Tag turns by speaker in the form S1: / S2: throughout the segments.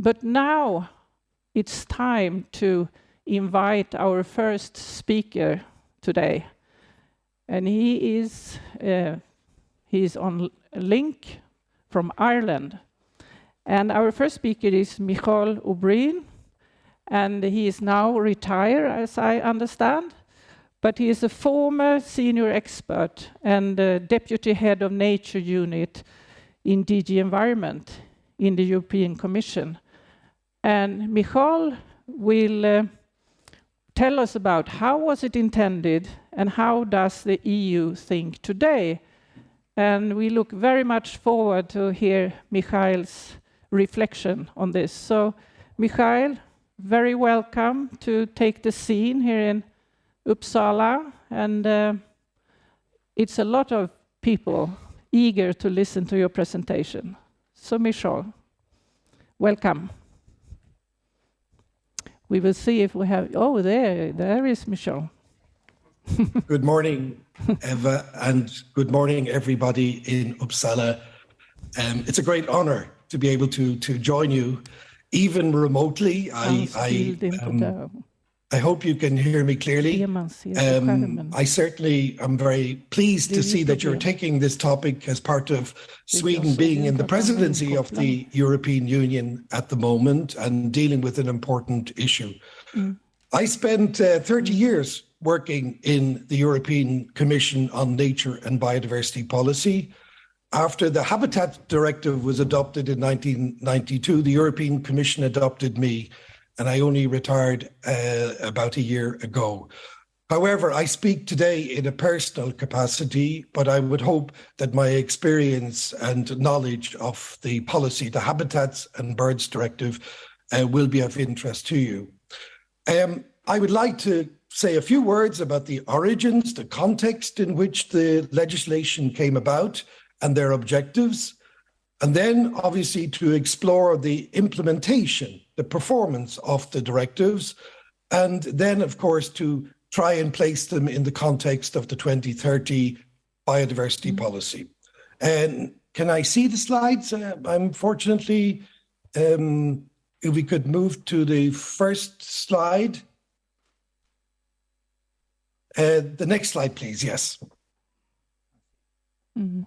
S1: but now it's time to invite our first speaker today. And he is uh, he's on link from Ireland. And our first speaker is Micheál O'Brien, and he is now retired, as I understand. But he is a former senior expert and deputy head of nature unit in DG Environment in the European Commission. And Micheál will uh, tell us about how was it intended and how does the EU think today. And we look very much forward to hear Micheál's reflection on this. So, Micheál, very welcome to take the scene here in Uppsala. And uh, it's a lot of people eager to listen to your presentation. So, Micheál, welcome. We will see if we have, oh, there, there is Micheál.
S2: good morning, Eva, and good morning, everybody in Uppsala. Um, it's a great honor to be able to to join you, even remotely. I I, um, I hope you can hear me clearly. Um, I certainly am very pleased to see that you're taking this topic as part of Sweden being in the presidency of the European Union at the moment and dealing with an important issue. I spent uh, 30 years working in the European Commission on Nature and Biodiversity Policy. After the Habitat Directive was adopted in 1992, the European Commission adopted me and I only retired uh, about a year ago. However, I speak today in a personal capacity, but I would hope that my experience and knowledge of the policy, the Habitats and Birds Directive, uh, will be of interest to you. Um, I would like to say a few words about the origins, the context in which the legislation came about, and their objectives. And then, obviously, to explore the implementation the performance of the directives, and then, of course, to try and place them in the context of the 2030 biodiversity mm -hmm. policy. And can I see the slides? Uh, unfortunately, um, if we could move to the first slide. Uh, the next slide, please. Yes. Mm -hmm.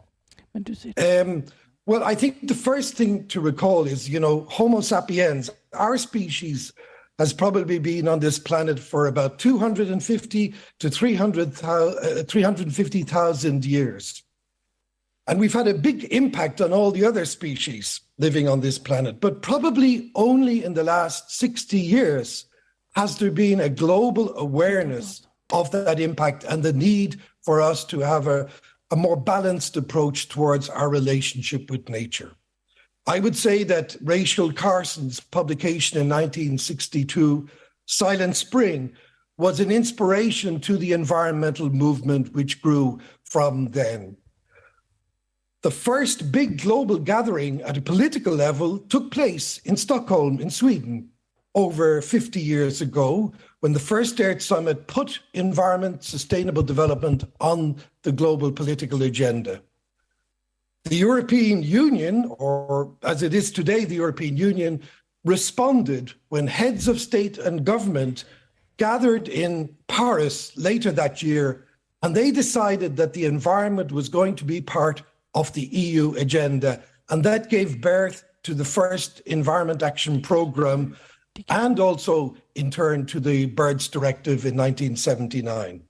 S2: Um, well, I think the first thing to recall is, you know, Homo sapiens, our species has probably been on this planet for about 250 to 350,000 uh, years. And we've had a big impact on all the other species living on this planet, but probably only in the last 60 years has there been a global awareness of that impact and the need for us to have a, a more balanced approach towards our relationship with nature. I would say that Rachel Carson's publication in 1962, Silent Spring, was an inspiration to the environmental movement which grew from then. The first big global gathering at a political level took place in Stockholm in Sweden over 50 years ago when the first Earth Summit put environment sustainable development on the global political agenda. The European Union, or as it is today, the European Union, responded when heads of state and government gathered in Paris later that year, and they decided that the environment was going to be part of the EU agenda. And that gave birth to the first Environment Action Programme and also, in turn, to the Birds Directive in 1979.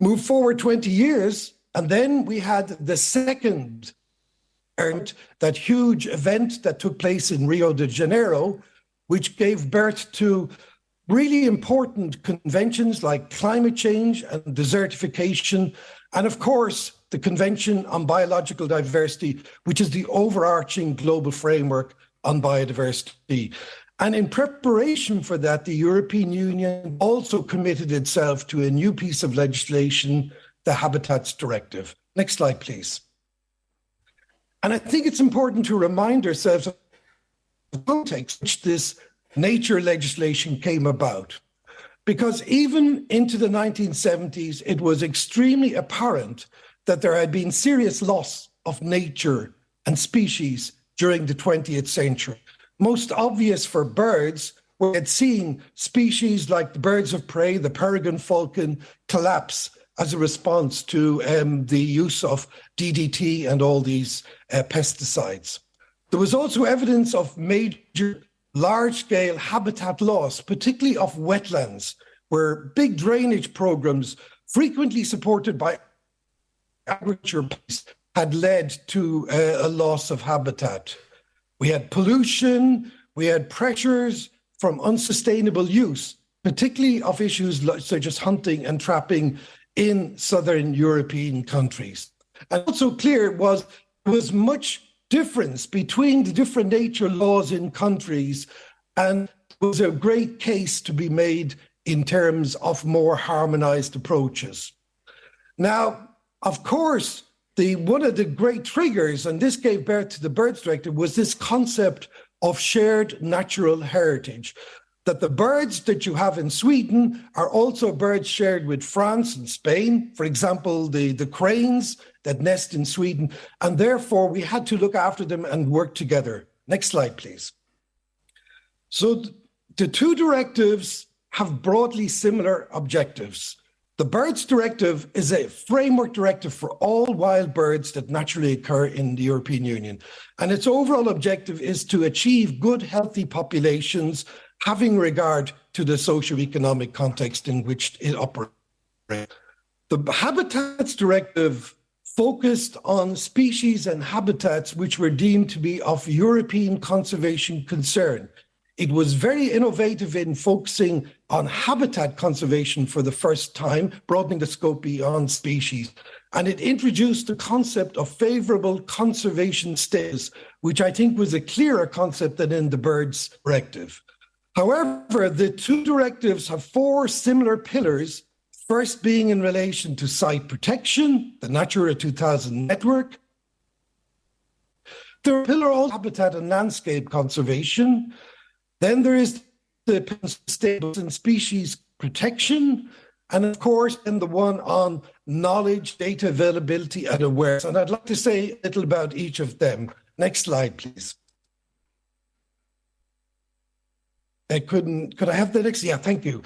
S2: Move forward 20 years, and then we had the second that huge event that took place in Rio de Janeiro, which gave birth to really important conventions like climate change and desertification, and of course, the Convention on Biological Diversity, which is the overarching global framework on biodiversity. And in preparation for that, the European Union also committed itself to a new piece of legislation, the Habitats Directive. Next slide, please. And I think it's important to remind ourselves of the context which this nature legislation came about. Because even into the 1970s, it was extremely apparent that there had been serious loss of nature and species during the 20th century. most obvious for birds, we had seen species like the birds of prey, the peregrine falcon, collapse as a response to um, the use of DDT and all these uh, pesticides. There was also evidence of major large-scale habitat loss, particularly of wetlands, where big drainage programs, frequently supported by agriculture, had led to uh, a loss of habitat. We had pollution, we had pressures from unsustainable use, particularly of issues such as hunting and trapping in southern European countries. And also clear was was much difference between the different nature laws in countries and was a great case to be made in terms of more harmonized approaches. Now, of course, the one of the great triggers, and this gave birth to the Birds Directive, was this concept of shared natural heritage. That the birds that you have in Sweden are also birds shared with France and Spain. For example, the, the cranes that nest in Sweden, and therefore we had to look after them and work together. Next slide, please. So the two directives have broadly similar objectives. The Birds Directive is a framework directive for all wild birds that naturally occur in the European Union. And its overall objective is to achieve good, healthy populations, having regard to the socio-economic context in which it operates. The Habitats Directive focused on species and habitats which were deemed to be of European conservation concern. It was very innovative in focusing on habitat conservation for the first time, broadening the scope beyond species. And it introduced the concept of favorable conservation status, which I think was a clearer concept than in the birds directive. However, the two directives have four similar pillars, first being in relation to site protection, the Natura 2000 network. The pillar also habitat and landscape conservation, then there is the stables and species protection, and of course, and the one on knowledge, data availability, and awareness. And I'd like to say a little about each of them. Next slide, please. I couldn't, could I have the next? Yeah, thank you.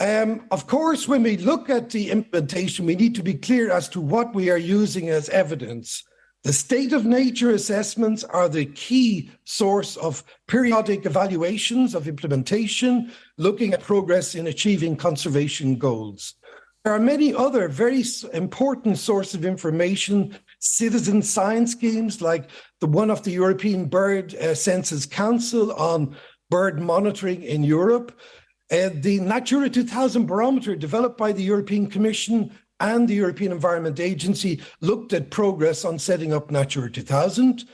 S2: Um, of course, when we look at the implementation, we need to be clear as to what we are using as evidence. The state of nature assessments are the key source of periodic evaluations of implementation, looking at progress in achieving conservation goals. There are many other very important sources of information, citizen science schemes like the one of the European Bird uh, Census Council on bird monitoring in Europe, uh, the Natura 2000 barometer developed by the European Commission and the European Environment Agency looked at progress on setting up Natura 2000.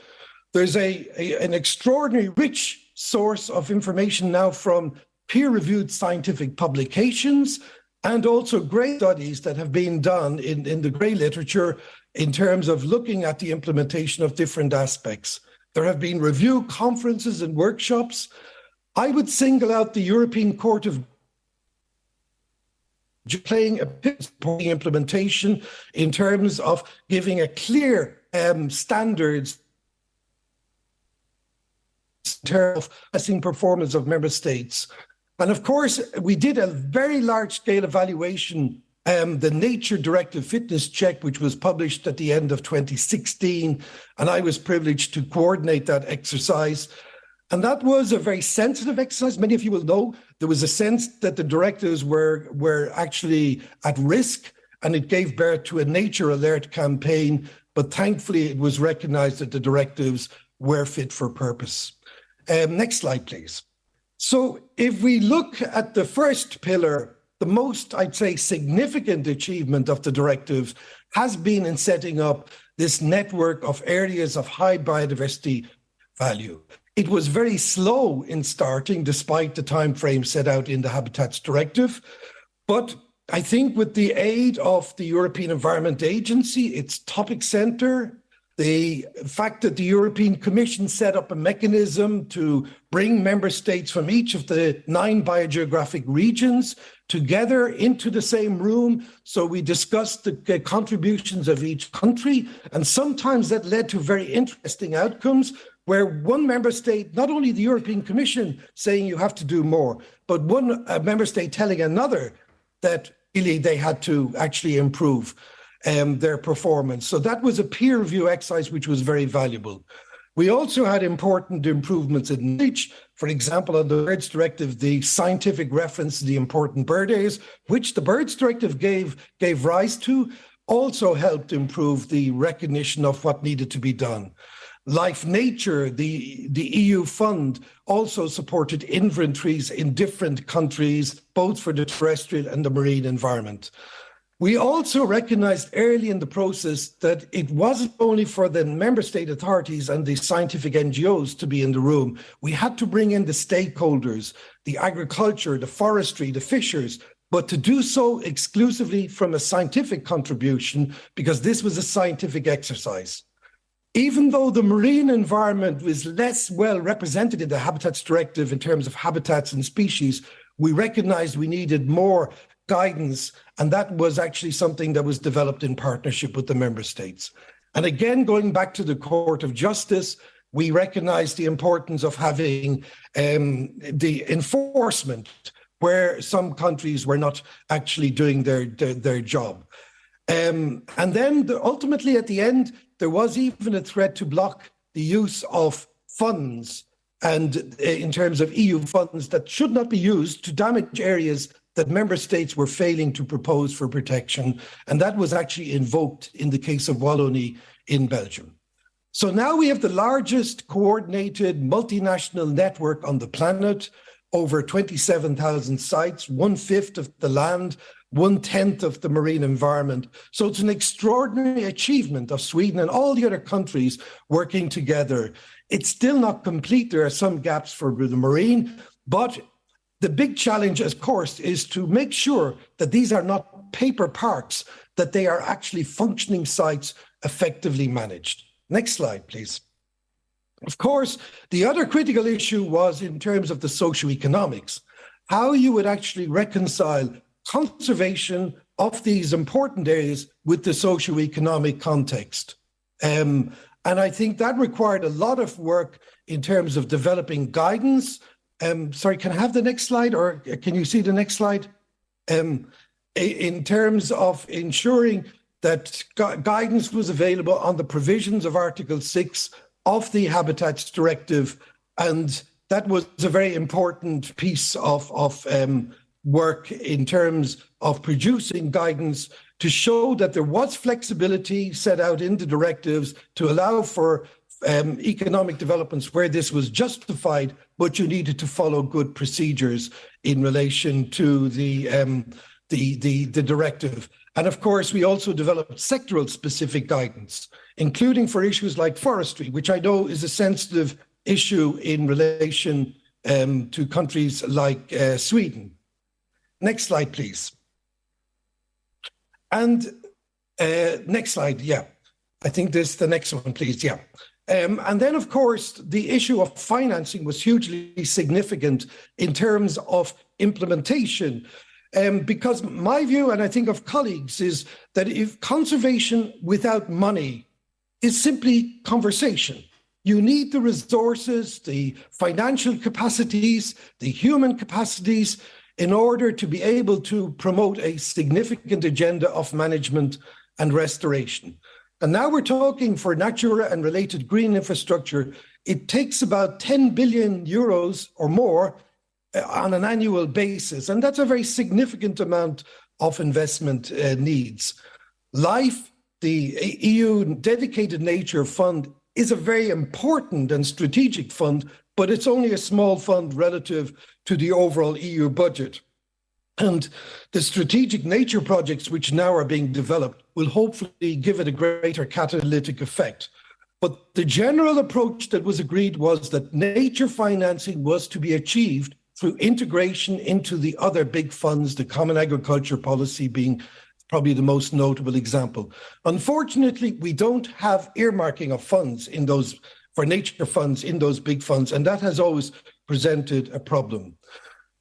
S2: There's a, a an extraordinary rich source of information now from peer-reviewed scientific publications and also great studies that have been done in, in the grey literature in terms of looking at the implementation of different aspects. There have been review conferences and workshops. I would single out the European Court of playing a supporting implementation in terms of giving a clear um, standards in terms of assessing performance of member states. And of course, we did a very large scale evaluation, um, the Nature Directive Fitness Check, which was published at the end of 2016. And I was privileged to coordinate that exercise. And that was a very sensitive exercise. Many of you will know there was a sense that the directives were, were actually at risk, and it gave birth to a nature alert campaign. But thankfully, it was recognized that the directives were fit for purpose. Um, next slide, please. So, if we look at the first pillar, the most, I'd say, significant achievement of the directives has been in setting up this network of areas of high biodiversity value. It was very slow in starting, despite the time frame set out in the Habitats Directive. But I think with the aid of the European Environment Agency, its topic center, the fact that the European Commission set up a mechanism to bring member states from each of the nine biogeographic regions together into the same room. So we discussed the contributions of each country. And sometimes that led to very interesting outcomes where one member state, not only the European Commission saying you have to do more, but one uh, member state telling another that really they had to actually improve um, their performance. So that was a peer review exercise which was very valuable. We also had important improvements in knowledge. For example, on the Birds Directive, the scientific reference to the important bird areas, which the Birds Directive gave, gave rise to, also helped improve the recognition of what needed to be done. Life Nature, the, the EU fund, also supported inventories in different countries, both for the terrestrial and the marine environment. We also recognized early in the process that it wasn't only for the member state authorities and the scientific NGOs to be in the room. We had to bring in the stakeholders, the agriculture, the forestry, the fishers, but to do so exclusively from a scientific contribution because this was a scientific exercise. Even though the marine environment was less well represented in the Habitats Directive in terms of habitats and species, we recognized we needed more guidance. And that was actually something that was developed in partnership with the member states. And again, going back to the Court of Justice, we recognize the importance of having um, the enforcement where some countries were not actually doing their, their, their job. Um, and then the, ultimately at the end, there was even a threat to block the use of funds and uh, in terms of EU funds that should not be used to damage areas that member states were failing to propose for protection. And that was actually invoked in the case of Wallonie in Belgium. So now we have the largest coordinated multinational network on the planet, over 27,000 sites, one fifth of the land, one tenth of the marine environment. So it's an extraordinary achievement of Sweden and all the other countries working together. It's still not complete. There are some gaps for the marine, but the big challenge, of course, is to make sure that these are not paper parks, that they are actually functioning sites effectively managed. Next slide, please. Of course, the other critical issue was in terms of the socioeconomics, how you would actually reconcile conservation of these important areas with the socio-economic context. Um, and I think that required a lot of work in terms of developing guidance um, sorry, can I have the next slide or can you see the next slide? Um, in terms of ensuring that gu guidance was available on the provisions of Article 6 of the Habitats Directive. And that was a very important piece of, of um, work in terms of producing guidance to show that there was flexibility set out in the directives to allow for um, economic developments where this was justified, but you needed to follow good procedures in relation to the, um, the, the, the directive. And of course, we also developed sectoral specific guidance, including for issues like forestry, which I know is a sensitive issue in relation um, to countries like uh, Sweden. Next slide, please. And uh, next slide, yeah. I think this is the next one, please. Yeah. Um, and then, of course, the issue of financing was hugely significant in terms of implementation. Um, because my view, and I think of colleagues, is that if conservation without money is simply conversation, you need the resources, the financial capacities, the human capacities in order to be able to promote a significant agenda of management and restoration. And now we're talking for Natura and related green infrastructure. It takes about 10 billion euros or more uh, on an annual basis. And that's a very significant amount of investment uh, needs. LIFE, the EU dedicated nature fund, is a very important and strategic fund, but it's only a small fund relative to the overall EU budget. And the strategic nature projects which now are being developed will hopefully give it a greater catalytic effect. But the general approach that was agreed was that nature financing was to be achieved through integration into the other big funds, the Common Agriculture Policy being probably the most notable example. Unfortunately, we don't have earmarking of funds in those for nature funds in those big funds, and that has always presented a problem.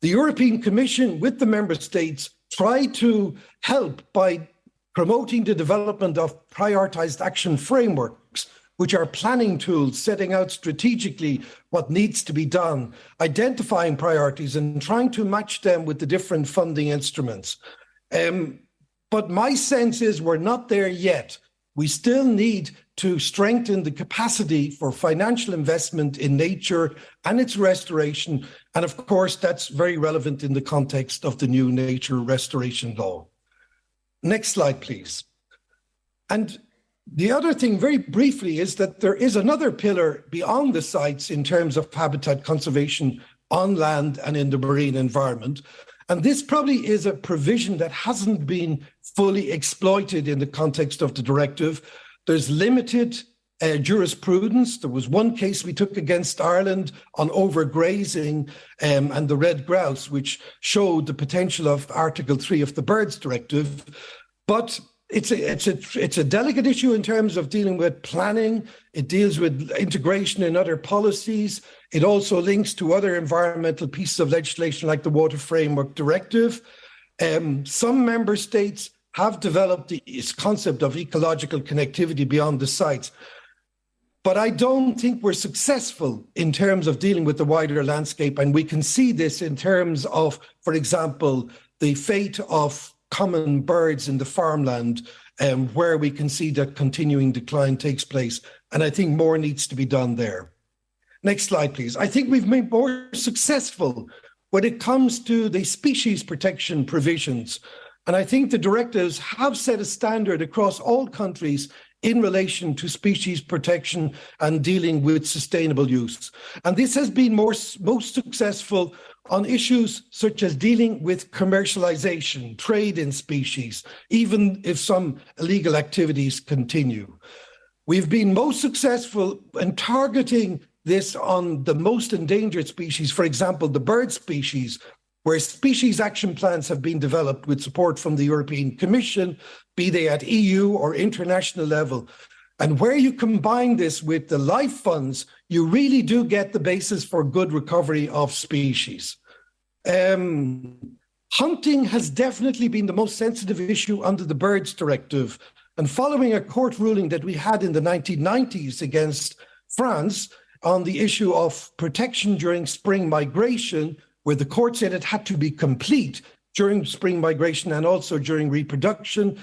S2: The European Commission with the member states tried to help by promoting the development of prioritized action frameworks, which are planning tools setting out strategically what needs to be done, identifying priorities and trying to match them with the different funding instruments. Um, but my sense is we're not there yet. We still need to strengthen the capacity for financial investment in nature and its restoration. And of course, that's very relevant in the context of the new nature restoration law. Next slide, please. And the other thing, very briefly, is that there is another pillar beyond the sites in terms of habitat conservation on land and in the marine environment. And this probably is a provision that hasn't been fully exploited in the context of the directive. There's limited uh, jurisprudence. There was one case we took against Ireland on overgrazing um, and the red grouse, which showed the potential of Article 3 of the Birds Directive. But it's a, it's a it's a delicate issue in terms of dealing with planning. It deals with integration in other policies. It also links to other environmental pieces of legislation like the Water Framework Directive. Um, some member states have developed this concept of ecological connectivity beyond the sites. But I don't think we're successful in terms of dealing with the wider landscape. And we can see this in terms of, for example, the fate of common birds in the farmland, um, where we can see that continuing decline takes place. And I think more needs to be done there. Next slide, please. I think we've been more successful when it comes to the species protection provisions. And I think the directives have set a standard across all countries in relation to species protection and dealing with sustainable use. And this has been more, most successful on issues such as dealing with commercialization, trade in species, even if some illegal activities continue. We've been most successful in targeting this on the most endangered species, for example, the bird species, where species action plans have been developed with support from the European Commission, be they at EU or international level. And where you combine this with the life funds, you really do get the basis for good recovery of species. Um, hunting has definitely been the most sensitive issue under the Birds Directive. And following a court ruling that we had in the 1990s against France on the issue of protection during spring migration, where the court said it had to be complete during spring migration and also during reproduction,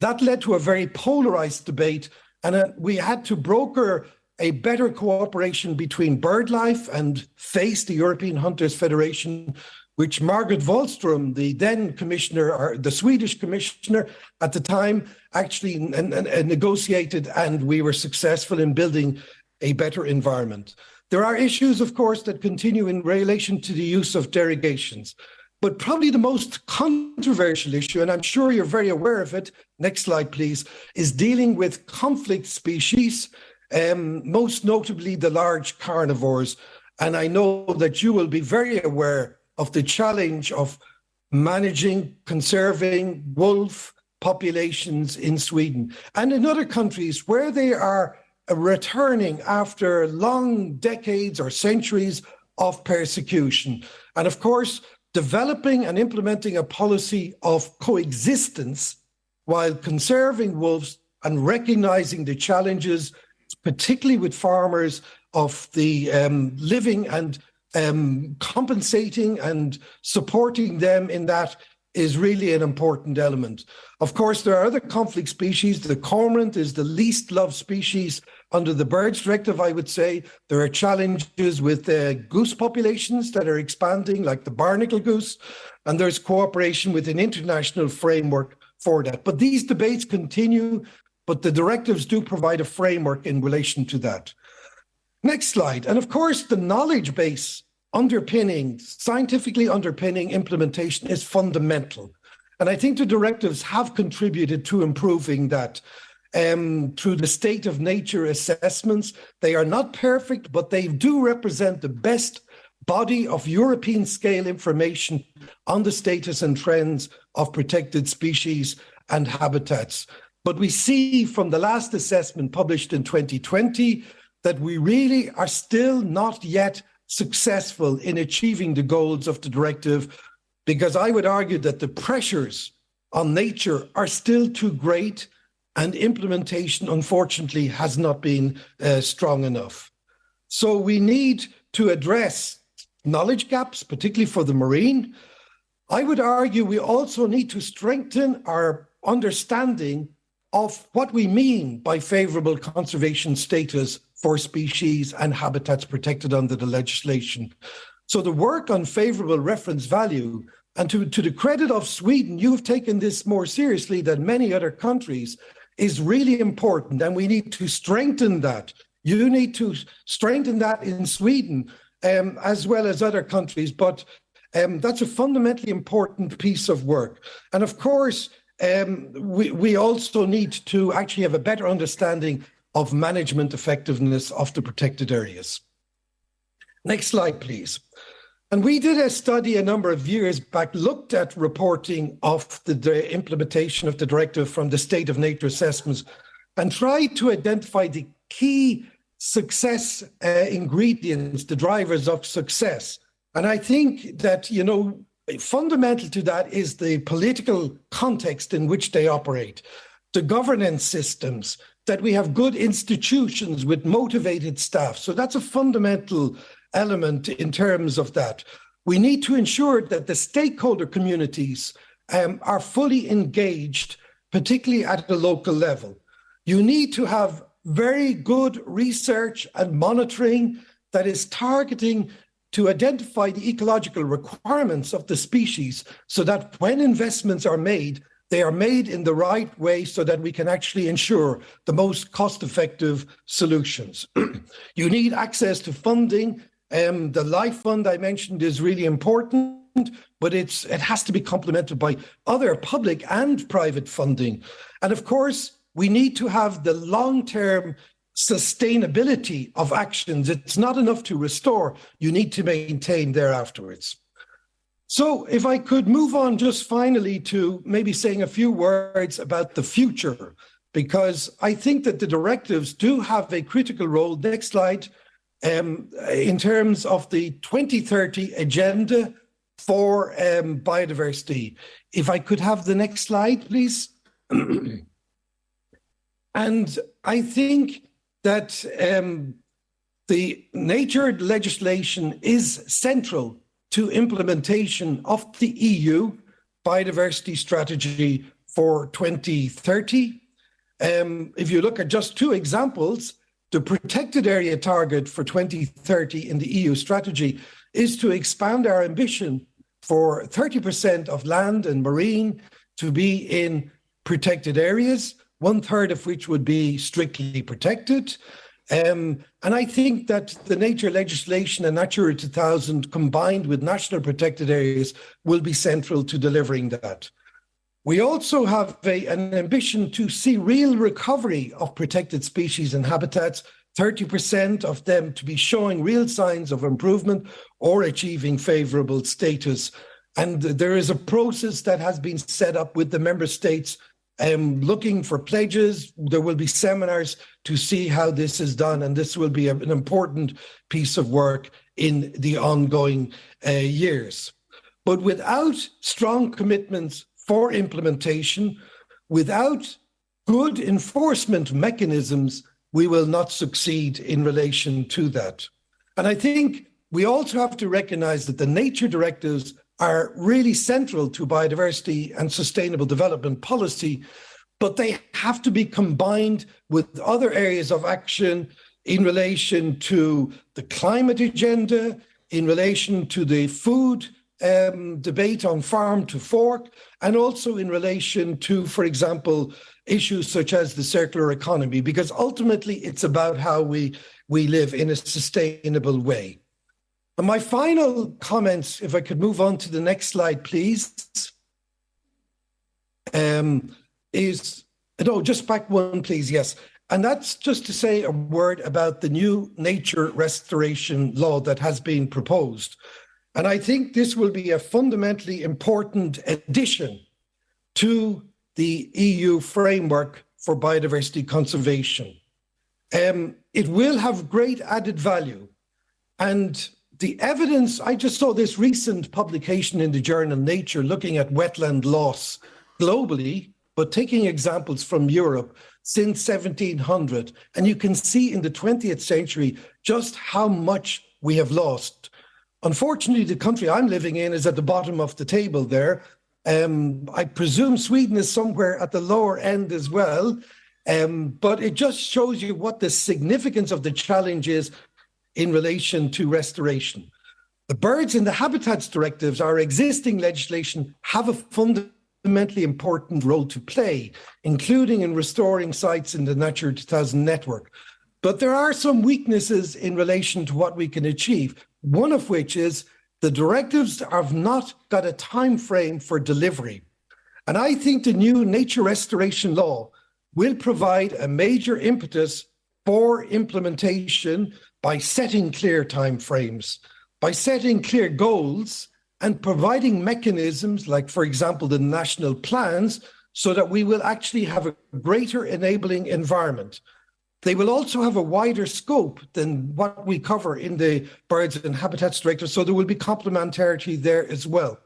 S2: that led to a very polarized debate, and uh, we had to broker a better cooperation between BirdLife and FACE, the European Hunters Federation, which Margot Wallström, the then commissioner, or the Swedish commissioner at the time, actually negotiated, and we were successful in building a better environment. There are issues, of course, that continue in relation to the use of derogations. But probably the most controversial issue, and I'm sure you're very aware of it, next slide please, is dealing with conflict species, um, most notably the large carnivores. And I know that you will be very aware of the challenge of managing, conserving wolf populations in Sweden and in other countries where they are returning after long decades or centuries of persecution. And of course, developing and implementing a policy of coexistence while conserving wolves and recognizing the challenges, particularly with farmers, of the um, living and um, compensating and supporting them in that is really an important element. Of course, there are other conflict species. The cormorant is the least loved species under the birds directive, I would say. There are challenges with uh, goose populations that are expanding, like the barnacle goose, and there's cooperation with an international framework for that. But these debates continue, but the directives do provide a framework in relation to that. Next slide. And of course, the knowledge base underpinning, scientifically underpinning implementation is fundamental. And I think the directives have contributed to improving that um, through the state of nature assessments. They are not perfect, but they do represent the best body of European scale information on the status and trends of protected species and habitats. But we see from the last assessment published in 2020 that we really are still not yet successful in achieving the goals of the directive, because I would argue that the pressures on nature are still too great. and implementation, unfortunately, has not been uh, strong enough. So we need to address knowledge gaps, particularly for the marine. I would argue we also need to strengthen our understanding of what we mean by favourable conservation status for species and habitats protected under the legislation. So the work on favourable reference value, and to, to the credit of Sweden, you've taken this more seriously than many other countries, is really important and we need to strengthen that. You need to strengthen that in Sweden um, as well as other countries, but um, that's a fundamentally important piece of work. And of course, um, we, we also need to actually have a better understanding of management effectiveness of the protected areas. Next slide, please. And we did a study a number of years back, looked at reporting of the, implementation of the directive from the state of nature assessments and tried to identify the key success uh, ingredients, the drivers of success. And I think that, you know, fundamental to that is the political context in which they operate, the governance systems, that we have good institutions with motivated staff. So that's a fundamental element in terms of that. We need to ensure that the stakeholder communities um, are fully engaged, particularly at the local level. You need to have very good research and monitoring that is targeting to identify the ecological requirements of the species so that when investments are made, they are made in the right way so that we can actually ensure the most cost-effective solutions. you need access to funding um, the life fund I mentioned is really important, but it's it has to be complemented by other public and private funding. And of course, we need to have the long-term sustainability of actions. It's not enough to restore, you need to maintain there afterwards. So if I could move on just finally to maybe saying a few words about the future, because I think that the directives do have a critical role. Next slide um, in terms of the 2030 agenda for um, biodiversity. If I could have the next slide, please. and I think that um, the nature legislation is central to implementation of the EU biodiversity strategy for 2030. Um, if you look at just two examples, the protected area target for 2030 in the EU strategy is to expand our ambition for 30% of land and marine to be in protected areas, one third of which would be strictly protected. Um, and I think that the nature legislation and Natura 2000 combined with national protected areas will be central to delivering that. We also have a, an ambition to see real recovery of protected species and habitats, 30% of them to be showing real signs of improvement or achieving favourable status. And there is a process that has been set up with the member states um, looking for pledges. There will be seminars to see how this is done, and this will be an important piece of work in the ongoing uh, years. But without strong commitments for implementation, without good enforcement mechanisms, we will not succeed in relation to that. And I think we also have to recognize that the nature directives are really central to biodiversity and sustainable development policy, but they have to be combined with other areas of action in relation to the climate agenda, in relation to the food um, debate on farm to fork, and also in relation to, for example, issues such as the circular economy, because ultimately it's about how we, we live in a sustainable way. My final comments, if I could move on to the next slide, please, um, is, no, just back one, please, yes. And that's just to say a word about the new nature restoration law that has been proposed. And I think this will be a fundamentally important addition to the EU framework for biodiversity conservation. Um, it will have great added value. And the evidence, I just saw this recent publication in the journal Nature looking at wetland loss globally. but taking examples from Europe since 1700, and you can see in the 20th century just how much we have lost. Unfortunately, the country I'm living in is at the bottom of the table there. Um, I presume Sweden is somewhere at the lower end as well. Um, but it just shows you what the significance of the challenge is in relation to restoration. The birds in the habitats directives, our existing legislation, have a fundamentally important role to play, including in restoring sites in the Natura 2000 network. But there are some weaknesses in relation to what we can achieve, one of which is the directives have not got a time frame for delivery. And I think the new nature restoration law will provide a major impetus for implementation by setting clear timeframes, by setting clear goals and providing mechanisms like, for example, the national plans, so that we will actually have a greater enabling environment. They will also have a wider scope than what we cover in the Birds and Habitats Directive, so there will be complementarity there as well.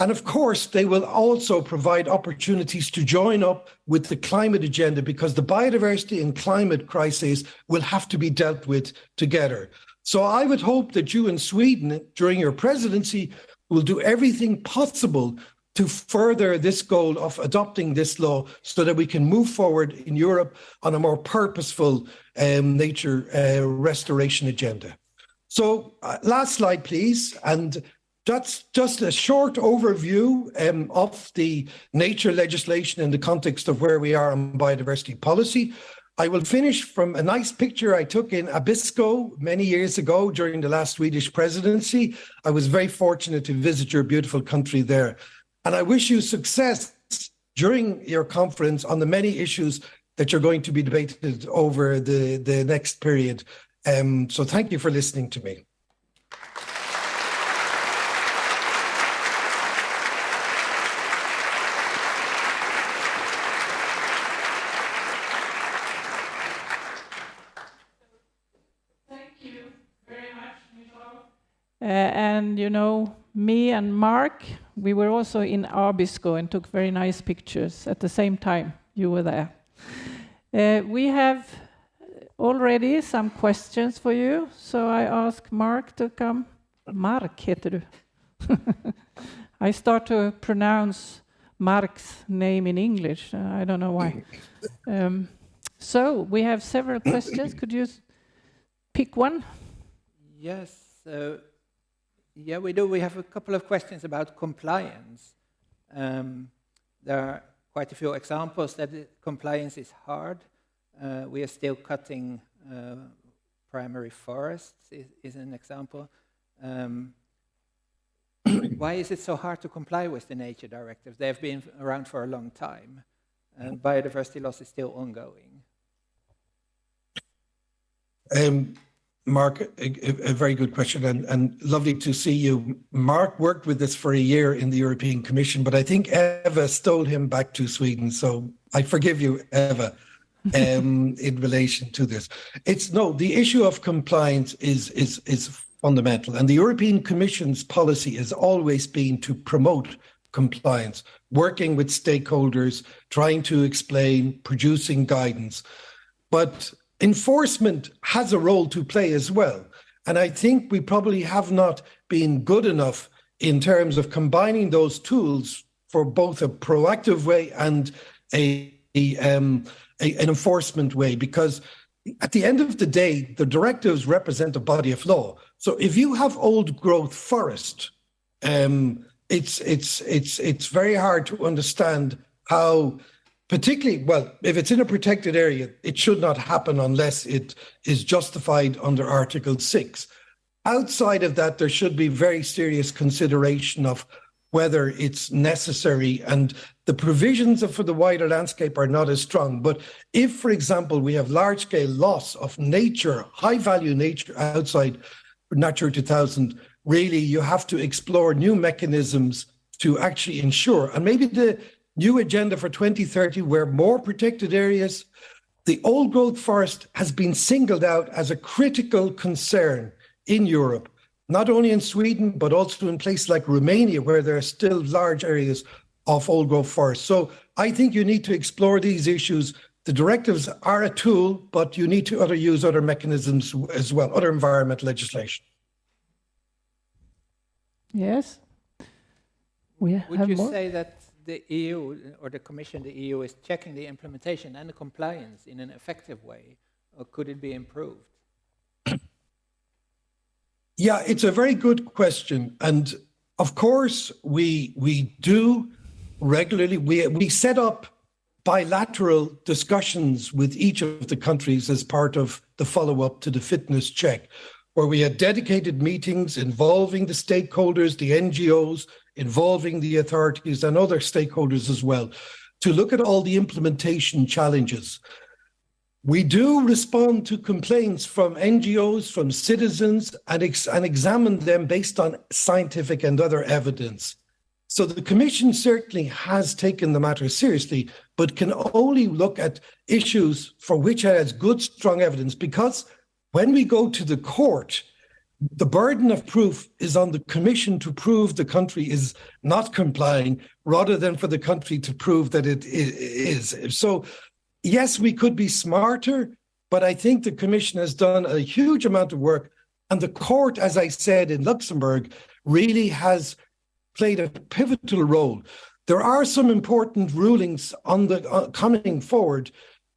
S2: And of course, they will also provide opportunities to join up with the climate agenda because the biodiversity and climate crises will have to be dealt with together. So I would hope that you in Sweden, during your presidency, will do everything possible to further this goal of adopting this law so that we can move forward in Europe on a more purposeful um, nature uh, restoration agenda. So uh, last slide, please. And that's just a short overview um, of the nature legislation in the context of where we are on biodiversity policy. I will finish from a nice picture I took in Abisko many years ago during the last Swedish presidency. I was very fortunate to visit your beautiful country there. And I wish you success during your conference on the many issues that you're going to be debated over the, the next period. Um, so thank you for listening to me.
S1: Uh, and you know, me and Mark, we were also in Abisko and took very nice pictures at the same time you were there. Uh, we have already some questions for you, so I ask Mark to come. Mark heter du. I start to pronounce Mark's name in English. Uh, I don't know why. Um, so we have several questions. Could you pick one?
S3: Yes. So yeah, we do. We have a couple of questions about compliance. Um, there are quite a few examples that compliance is hard. Uh, we are still cutting uh, primary forests, is, is an example. Um, why is it so hard to comply with the nature directives? They have been around for a long time, and biodiversity loss is still ongoing.
S2: Um, Mark, a, a, very good question and, and lovely to see you. Mark worked with us for a year in the European Commission, but I think Eva stole him back to Sweden. So I forgive you, Eva, um, in relation to this. It's no, the issue of compliance is, is, is fundamental. And the European Commission's policy has always been to promote compliance, working with stakeholders, trying to explain, producing guidance. But enforcement has a role to play as well. And I think we probably have not been good enough in terms of combining those tools for both a proactive way and a, a, um, a, an enforcement way, because at the end of the day, the directives represent a body of law. So if you have old growth forest, um, it's it's it's it's very hard to understand how particularly, well, if it's in a protected area, it should not happen unless it is justified under Article 6. Outside of that, there should be very serious consideration of whether it's necessary and the provisions for the wider landscape are not as strong. But if, for example, we have large scale loss of nature, high value nature outside Natura 2000, really you have to explore new mechanisms to actually ensure. And maybe the new agenda for 2030 where more protected areas, the old growth forest has been singled out as a critical concern in Europe, not only in Sweden, but also in places like Romania, where there are still large areas of old growth forest. So I think you need to explore these issues. The directives are a tool, but you need to other use other mechanisms as well, other environmental legislation.
S1: Yes. We
S3: Would
S1: have
S3: you
S1: more?
S3: say that the EU or the Commission, the EU, is checking the implementation and the compliance in an effective way, or could it be improved?
S2: Yeah, it's a very good question. And of course, we we do regularly we we set up bilateral discussions with each of the countries as part of the follow-up to the fitness check, where we had dedicated meetings involving the stakeholders, the NGOs, involving the authorities and other stakeholders as well, to look at all the implementation challenges. We do respond to complaints from NGOs, from citizens, and, ex- and examine them based on scientific and other evidence. So the Commission certainly has taken the matter seriously, but can only look at issues for which it has good, strong evidence, because when we go to the court, the burden of proof is on the Commission to prove the country is not complying, rather than for the country to prove that it is. So yes, we could be smarter, but I think the Commission has done a huge amount of work. And the court, as I said in Luxembourg, really has played a pivotal role. There are some important rulings on the uh, coming forward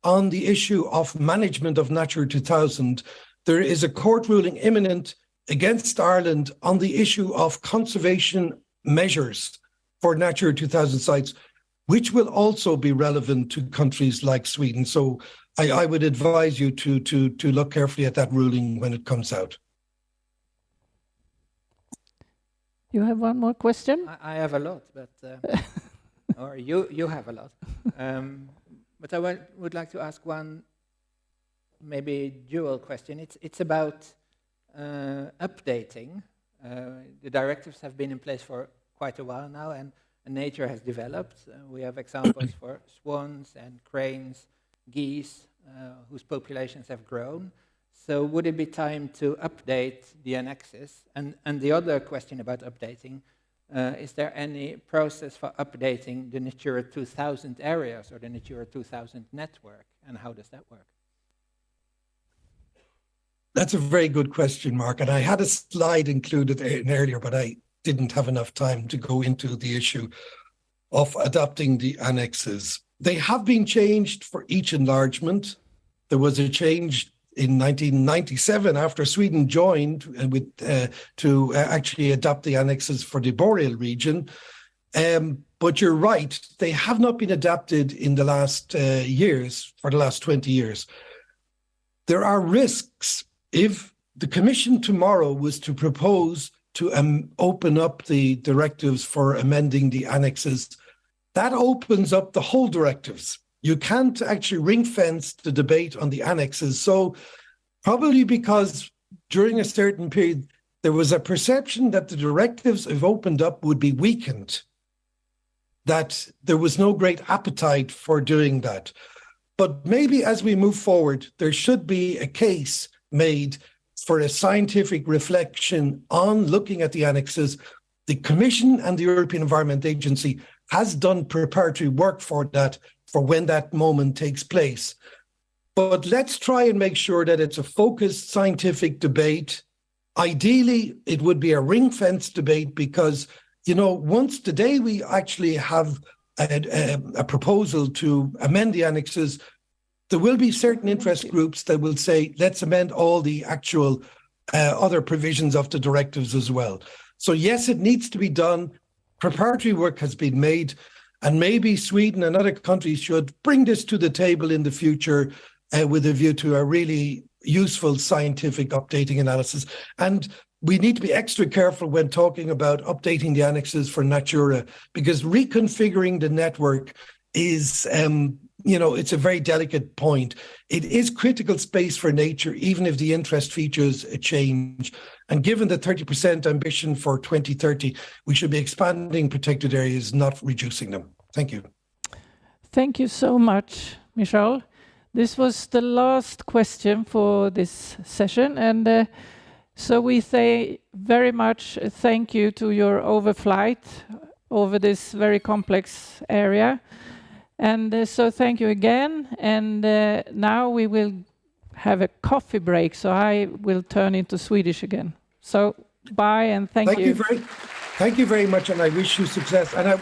S2: on the issue of management of Natura 2000. There is a court ruling imminent against Ireland on the issue of conservation measures for Natura 2000 sites which will also be relevant to countries like Sweden. So I, I, would advise you to, to, to look carefully at that ruling when it comes out.
S1: You have one more question?
S3: I, I have a lot, but uh, or you you have a lot. Um, but I would, would like to ask one maybe dual question. It's it's about updating. Uh, the directives have been in place for quite a while now, and and nature has developed. Uh, we have examples for swans and cranes, geese, uh, whose populations have grown. So would it be time to update the annexes? And, and the other question about updating, uh, is there any process for updating the Natura 2000 areas or the Natura 2000 network? And how does that work?
S2: That's a very good question, Mark. And I had a slide included in earlier, but I didn't have enough time to go into the issue of adopting the annexes. They have been changed for each enlargement. There was a change in 1997 after Sweden joined with uh, to actually adopt the annexes for the boreal region. Um, but you're right, they have not been adapted in the last uh, years, for the last 20 years. There are risks if the Commission tomorrow was to propose to um, open up the directives for amending the annexes, that opens up the whole directives. You can't actually ring fence the debate on the annexes. So, probably because during a certain period, there was a perception that the directives, if opened up, would be weakened, that there was no great appetite for doing that. But maybe as we move forward, there should be a case made for a scientific reflection on looking at the annexes. The Commission and the European Environment Agency has done preparatory work for that for when that moment takes place. But let's try and make sure that it's a focused scientific debate. Ideally, it would be a ring fence debate because, you know, once today we actually have a, a, a proposal to amend the annexes, there will be certain interest groups that will say, let's amend all the actual uh, other provisions of the directives as well. So, yes, it needs to be done. Preparatory work has been made, and maybe Sweden and other countries should bring this to the table in the future uh, with a view to a really useful scientific updating analysis. And we need to be extra careful when talking about updating the annexes for Natura, because reconfiguring the network is um, you know, it's a very delicate point. It is critical space for nature, even if the interest features a change. And given the 30% ambition for 2030, we should be expanding protected areas, not reducing them. Thank you.
S1: Thank you so much, Michel. This was the last question for this session. And uh, so we say very much thank you to your overflight over this very complex area. And uh, so thank you again. And uh, now we will have a coffee break. So I will turn into Swedish again. So bye and thank,
S2: Thank you very, thank you very much, and I wish you success. And I,